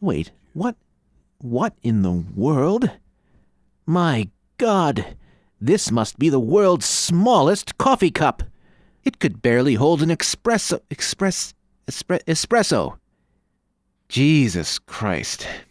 Wait, what? What in the world? My God! This must be the world's smallest coffee cup. It could barely hold an espresso. Express. Espresso. Jesus Christ.